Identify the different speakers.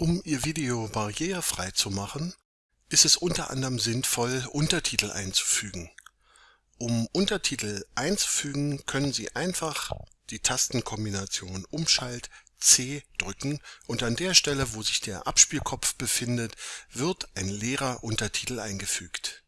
Speaker 1: Um Ihr Video barrierefrei zu machen, ist es unter anderem sinnvoll, Untertitel einzufügen. Um Untertitel einzufügen, können Sie einfach die Tastenkombination Umschalt C drücken und an der Stelle, wo sich der Abspielkopf befindet, wird ein leerer Untertitel eingefügt